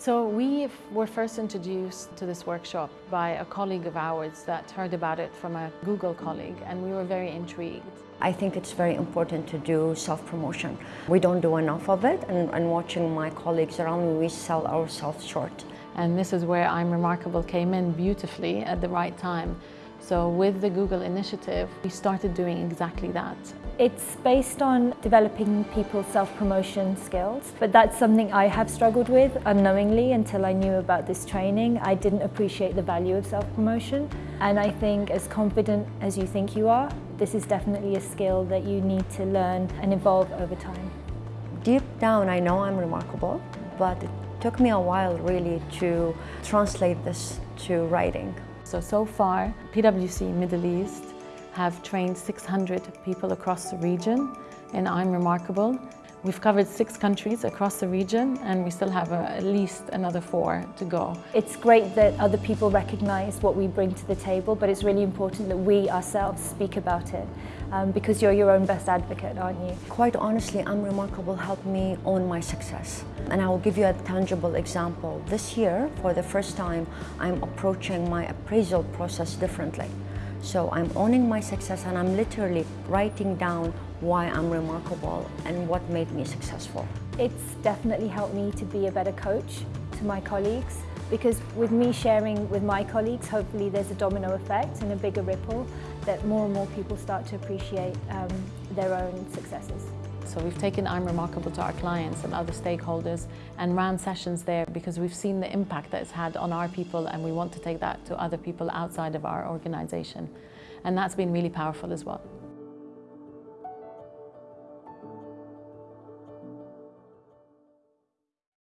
So we were first introduced to this workshop by a colleague of ours that heard about it from a Google colleague and we were very intrigued. I think it's very important to do self-promotion. We don't do enough of it and, and watching my colleagues around me, we sell ourselves short. And this is where I'm Remarkable came in beautifully at the right time. So with the Google initiative, we started doing exactly that. It's based on developing people's self-promotion skills, but that's something I have struggled with unknowingly until I knew about this training. I didn't appreciate the value of self-promotion, and I think as confident as you think you are, this is definitely a skill that you need to learn and evolve over time. Deep down, I know I'm remarkable, but it took me a while really to translate this to writing. So, so far, PwC Middle East have trained 600 people across the region and I'm Remarkable. We've covered six countries across the region and we still have a, at least another four to go. It's great that other people recognise what we bring to the table, but it's really important that we ourselves speak about it um, because you're your own best advocate, aren't you? Quite honestly, I'm Remarkable helped me own my success. And I will give you a tangible example. This year, for the first time, I'm approaching my appraisal process differently. So I'm owning my success and I'm literally writing down why I'm remarkable and what made me successful. It's definitely helped me to be a better coach to my colleagues because with me sharing with my colleagues, hopefully there's a domino effect and a bigger ripple that more and more people start to appreciate um, their own successes. So we've taken I'm Remarkable to our clients and other stakeholders and ran sessions there because we've seen the impact that it's had on our people and we want to take that to other people outside of our organisation. And that's been really powerful as well.